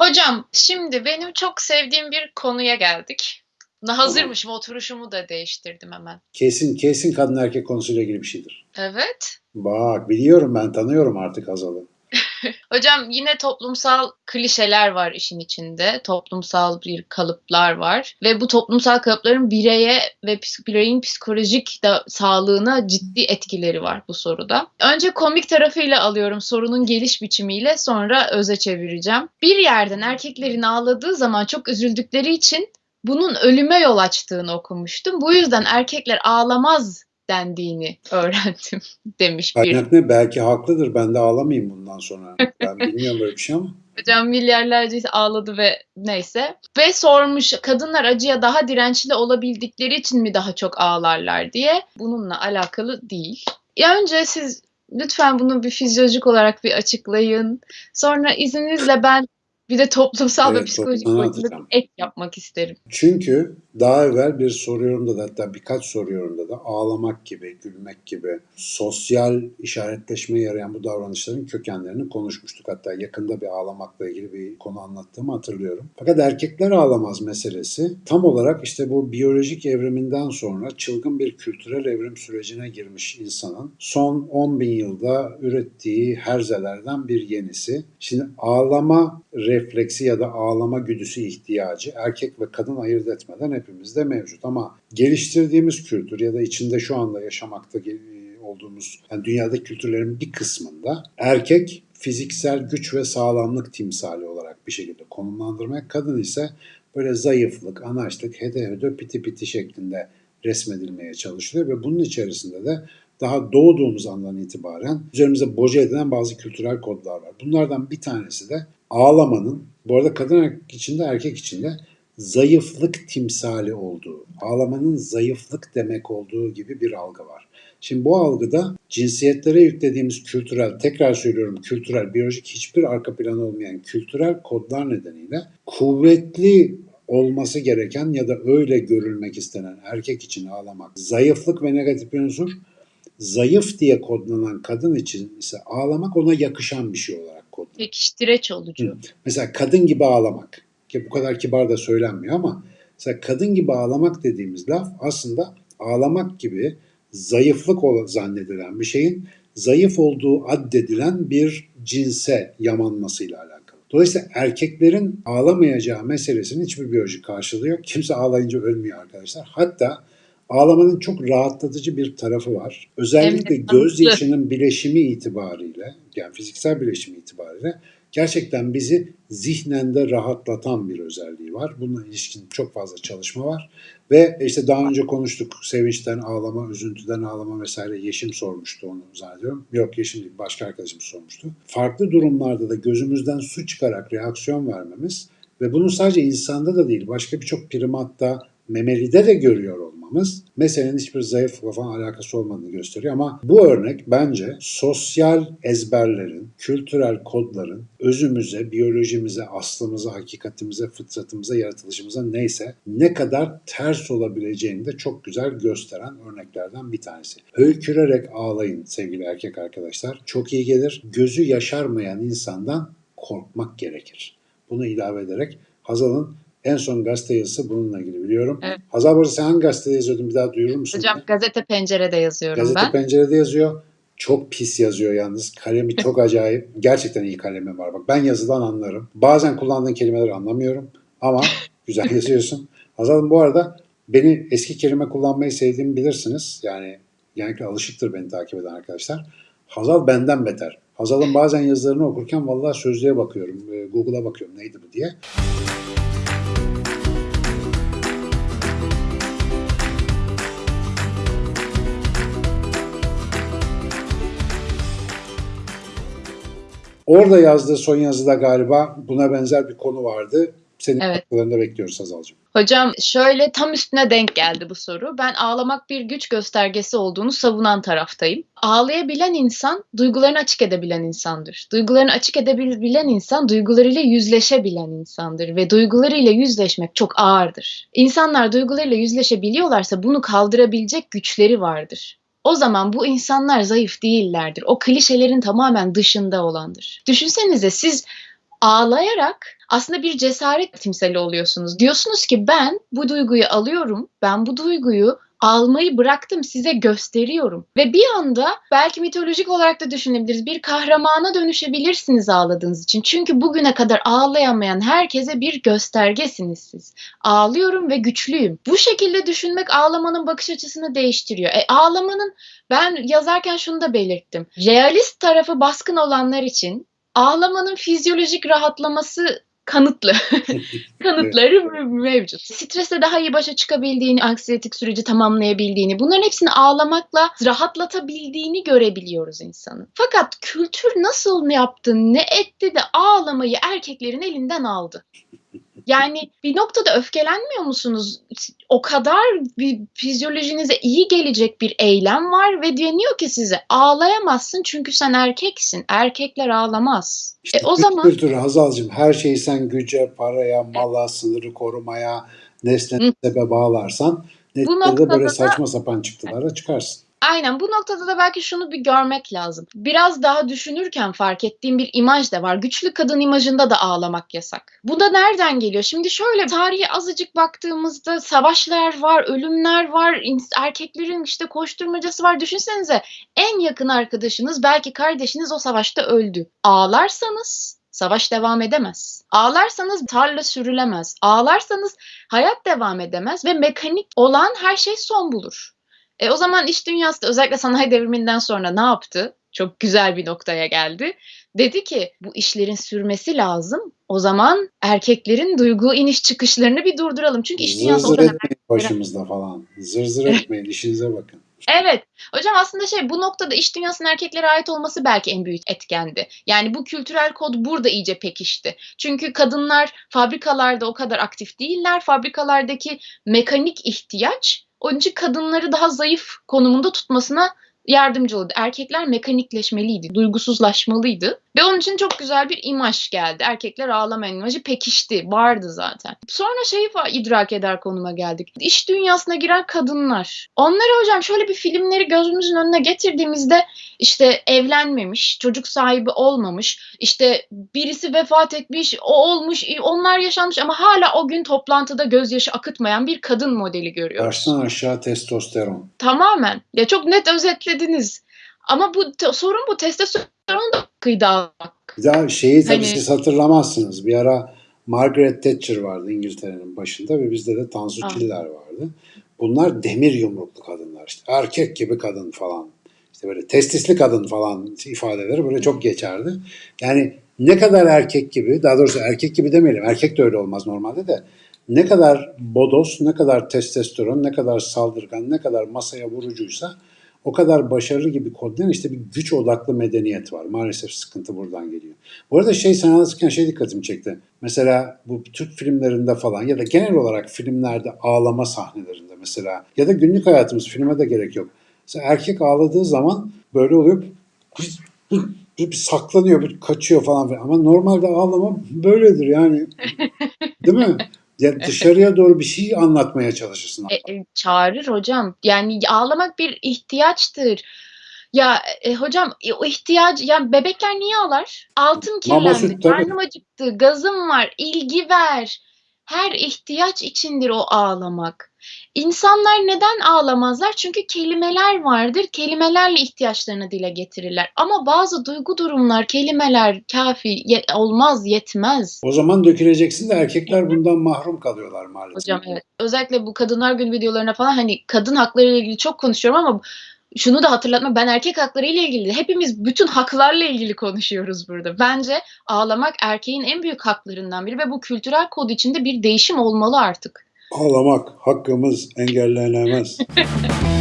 Hocam şimdi benim çok sevdiğim bir konuya geldik. Hazırmışım oturuşumu da değiştirdim hemen. Kesin kesin kadın erkek konusuyla ilgili bir şeydir. Evet. Bak biliyorum ben tanıyorum artık Hazal'ı. Hocam yine toplumsal klişeler var işin içinde. Toplumsal bir kalıplar var. Ve bu toplumsal kalıpların bireye ve bireyin psikolojik da sağlığına ciddi etkileri var bu soruda. Önce komik tarafıyla alıyorum sorunun geliş biçimiyle sonra öze çevireceğim. Bir yerden erkeklerin ağladığı zaman çok üzüldükleri için bunun ölüme yol açtığını okumuştum. Bu yüzden erkekler ağlamaz dendiğini öğrendim demiş bir Kaynak ne? Belki haklıdır. Ben de ağlamayayım bundan sonra. Ben bilmiyorum böyle bir şey ama. Hocam milyarlarca ağladı ve neyse. Ve sormuş kadınlar acıya daha dirençli olabildikleri için mi daha çok ağlarlar diye. Bununla alakalı değil. Ya önce siz lütfen bunu bir fizyolojik olarak bir açıklayın. Sonra izninizle ben bir de toplumsal ve Evet, psikolojik toplumdan boyutunda bir ek yapmak isterim. Çünkü daha evvel bir soru yorumda da hatta birkaç soru yorumda da ağlamak gibi, gülmek gibi sosyal işaretleşmeye yarayan bu davranışların kökenlerini konuşmuştuk. Hatta yakında bir ağlamakla ilgili bir konu anlattığımı hatırlıyorum. Fakat erkekler ağlamaz meselesi tam olarak işte bu biyolojik evriminden sonra çılgın bir kültürel evrim sürecine girmiş insanın son 10 bin yılda ürettiği herzelerden bir yenisi. Şimdi ağlama refleksi ya da ağlama güdüsü ihtiyacı erkek ve kadın ayırt etmeden hepimizde mevcut. Ama geliştirdiğimiz kültür ya da içinde şu anda yaşamakta olduğumuz yani dünyadaki kültürlerin bir kısmında erkek fiziksel güç ve sağlamlık timsali olarak bir şekilde konumlandırmaya, kadın ise böyle zayıflık, anaçlık, hede hede piti piti şeklinde resmedilmeye çalışılıyor ve bunun içerisinde de daha doğduğumuz andan itibaren üzerimize boca edilen bazı kültürel kodlar var. Bunlardan bir tanesi de ağlamanın, bu arada kadın içinde erkek içinde zayıflık timsali olduğu, ağlamanın zayıflık demek olduğu gibi bir algı var. Şimdi bu algıda cinsiyetlere yüklediğimiz kültürel, tekrar söylüyorum kültürel, biyolojik hiçbir arka planı olmayan kültürel kodlar nedeniyle kuvvetli olması gereken ya da öyle görülmek istenen erkek için ağlamak zayıflık ve negatif bir unsur. Zayıf diye kodlanan kadın için ise ağlamak ona yakışan bir şey olarak kodlanıyor. Pekiştireç olucu. Mesela kadın gibi ağlamak. Ki bu kadar kibar da söylenmiyor ama mesela kadın gibi ağlamak dediğimiz laf aslında ağlamak gibi zayıflık zannedilen bir şeyin zayıf olduğu addedilen bir cinse yamanmasıyla alakalı. Dolayısıyla erkeklerin ağlamayacağı meselesinin hiçbir biyolojik karşılığı yok. Kimse ağlayınca ölmüyor arkadaşlar. Hatta ağlamanın çok rahatlatıcı bir tarafı var. Özellikle tatlı. gözyaşının bileşimi itibariyle, yani fiziksel bileşimi itibariyle gerçekten bizi zihnen de rahatlatan bir özelliği var. Bununla ilişkin çok fazla çalışma var. Ve işte daha önce konuştuk. Sevinçten ağlama, üzüntüden ağlama vesaire. Yeşim sormuştu onu zannediyorum. Yok Yeşim değil, başka arkadaşım sormuştu. Farklı durumlarda da gözümüzden su çıkarak reaksiyon vermemiz ve bunu sadece insanda da değil, başka birçok primatta, memelide de görüyor olmamız meselenin hiçbir zayıflıkla falan alakası olmadığını gösteriyor. Ama bu örnek bence sosyal ezberlerin, kültürel kodların özümüze, biyolojimize, aslımıza, hakikatimize, fıtratımıza, yaratılışımıza neyse ne kadar ters olabileceğini de çok güzel gösteren örneklerden bir tanesi. Höykürerek ağlayın sevgili erkek arkadaşlar. Çok iyi gelir. Gözü yaşarmayan insandan korkmak gerekir. Bunu ilave ederek Hazal'ın en son gazete yazısı bununla ilgili biliyorum. Evet. Hazal bu arada sen hangi gazetede yazıyordun bir daha duyurur musun? Hocam gazete pencerede yazıyorum Gazete ben. pencerede yazıyor. Çok pis yazıyor yalnız. Kalemi çok acayip. Gerçekten iyi kalemi var. Bak ben yazıdan anlarım. Bazen kullandığın kelimeleri anlamıyorum. Ama güzel yazıyorsun. Hazal'ım bu arada beni eski kelime kullanmayı sevdiğimi bilirsiniz. Yani genellikle alışıktır beni takip eden arkadaşlar. Hazal benden beter. Hazal'ın bazen yazılarını okurken vallahi sözlüğe bakıyorum. e, Google'a bakıyorum neydi bu diye. Orada yazdığı son yazıda galiba buna benzer bir konu vardı. Senin Evet. katkılarını bekliyoruz Hazal'cığım. Hocam şöyle tam üstüne denk geldi bu soru. Ben ağlamak bir güç göstergesi olduğunu savunan taraftayım. Ağlayabilen insan duygularını açık edebilen insandır. Duygularını açık edebilen insan duygularıyla yüzleşebilen insandır ve duygularıyla yüzleşmek çok ağırdır. İnsanlar duygularıyla yüzleşebiliyorlarsa bunu kaldırabilecek güçleri vardır. O zaman bu insanlar zayıf değillerdir. O klişelerin tamamen dışında olandır. Düşünsenize siz ağlayarak aslında bir cesaret timsali oluyorsunuz. Diyorsunuz ki ben bu duyguyu alıyorum, ben bu duyguyu almayı bıraktım size gösteriyorum. Ve bir anda belki mitolojik olarak da düşünebiliriz. Bir kahramana dönüşebilirsiniz ağladığınız için. Çünkü bugüne kadar ağlayamayan herkese bir göstergesiniz siz. Ağlıyorum ve güçlüyüm. Bu şekilde düşünmek ağlamanın bakış açısını değiştiriyor. E, ağlamanın ben yazarken şunu da belirttim. Realist tarafı baskın olanlar için ağlamanın fizyolojik rahatlaması kanıtlı. Kanıtları evet. mevcut. Stresle daha iyi başa çıkabildiğini, anksiyetik süreci tamamlayabildiğini, bunların hepsini ağlamakla rahatlatabildiğini görebiliyoruz insanın. Fakat kültür nasıl ne yaptı, ne etti de ağlamayı erkeklerin elinden aldı. Yani bir noktada öfkelenmiyor musunuz? O kadar bir fizyolojinize iyi gelecek bir eylem var ve deniyor ki size ağlayamazsın çünkü sen erkeksin. Erkekler ağlamaz. İşte e, o zaman kültürü Hazal'cığım her şeyi sen güce, paraya, mala, sınırı korumaya, nesne sebebe bağlarsan neticede böyle saçma sapan çıktılara çıkarsın. Aynen bu noktada da belki şunu bir görmek lazım. Biraz daha düşünürken fark ettiğim bir imaj da var. Güçlü kadın imajında da ağlamak yasak. Bu da nereden geliyor? Şimdi şöyle tarihe azıcık baktığımızda savaşlar var, ölümler var, erkeklerin işte koşturmacası var. Düşünsenize en yakın arkadaşınız belki kardeşiniz o savaşta öldü. Ağlarsanız Savaş devam edemez. Ağlarsanız tarla sürülemez. Ağlarsanız hayat devam edemez ve mekanik olan her şey son bulur. E, o zaman iş dünyası da özellikle sanayi devriminden sonra ne yaptı? Çok güzel bir noktaya geldi. Dedi ki bu işlerin sürmesi lazım. O zaman erkeklerin duygu iniş çıkışlarını bir durduralım. Çünkü iş dünyası zır zır etmeyin başımızda falan. Zır zır etmeyin işinize bakın. Evet. Hocam aslında şey bu noktada iş dünyasının erkeklere ait olması belki en büyük etkendi. Yani bu kültürel kod burada iyice pekişti. Çünkü kadınlar fabrikalarda o kadar aktif değiller. Fabrikalardaki mekanik ihtiyaç için kadınları daha zayıf konumunda tutmasına yardımcı oldu. Erkekler mekanikleşmeliydi, duygusuzlaşmalıydı. Ve onun için çok güzel bir imaj geldi. Erkekler ağlamayan imajı pekişti, vardı zaten. Sonra şeyi idrak eder konuma geldik. İş dünyasına giren kadınlar. Onları hocam şöyle bir filmleri gözümüzün önüne getirdiğimizde işte evlenmemiş, çocuk sahibi olmamış, işte birisi vefat etmiş, o olmuş, onlar yaşanmış ama hala o gün toplantıda gözyaşı akıtmayan bir kadın modeli görüyoruz. Baştan aşağı testosteron. Tamamen. Ya çok net özetlediniz. Ama bu sorun bu testosteron da kıydı almak. Ya şeyi tabii hani... siz hatırlamazsınız. Bir ara Margaret Thatcher vardı İngiltere'nin başında ve bizde de Tansu ah. Çiller vardı. Bunlar demir yumruklu kadınlar işte. Erkek gibi kadın falan. İşte böyle testisli kadın falan ifadeleri böyle çok geçerdi. Yani ne kadar erkek gibi, daha doğrusu erkek gibi demeyelim. Erkek de öyle olmaz normalde de. Ne kadar bodos, ne kadar testosteron, ne kadar saldırgan, ne kadar masaya vurucuysa o kadar başarılı gibi kodlayan işte bir güç odaklı medeniyet var. Maalesef sıkıntı buradan geliyor. Bu arada şey sen anlatırken şey dikkatimi çekti. Mesela bu Türk filmlerinde falan ya da genel olarak filmlerde ağlama sahnelerinde mesela ya da günlük hayatımız filme de gerek yok. Mesela erkek ağladığı zaman böyle oluyor bir saklanıyor, bir kaçıyor falan filan. Ama normalde ağlama böyledir yani. Değil mi? Ya dışarıya doğru bir şey anlatmaya çalışırsın. E, e, çağırır hocam. Yani ağlamak bir ihtiyaçtır. Ya e, hocam e, o ihtiyaç ya bebekler niye ağlar? Altın kirlendi, karnım acıktı, gazım var, ilgi ver. Her ihtiyaç içindir o ağlamak. İnsanlar neden ağlamazlar? Çünkü kelimeler vardır. Kelimelerle ihtiyaçlarını dile getirirler. Ama bazı duygu durumlar, kelimeler kafi ye- olmaz, yetmez. O zaman döküleceksin de erkekler bundan mahrum kalıyorlar maalesef. Hocam evet. Özellikle bu kadınlar gün videolarına falan hani kadın hakları ile ilgili çok konuşuyorum ama şunu da hatırlatma ben erkek hakları ile ilgili hepimiz bütün haklarla ilgili konuşuyoruz burada. Bence ağlamak erkeğin en büyük haklarından biri ve bu kültürel kod içinde bir değişim olmalı artık. Ağlamak hakkımız engellenemez.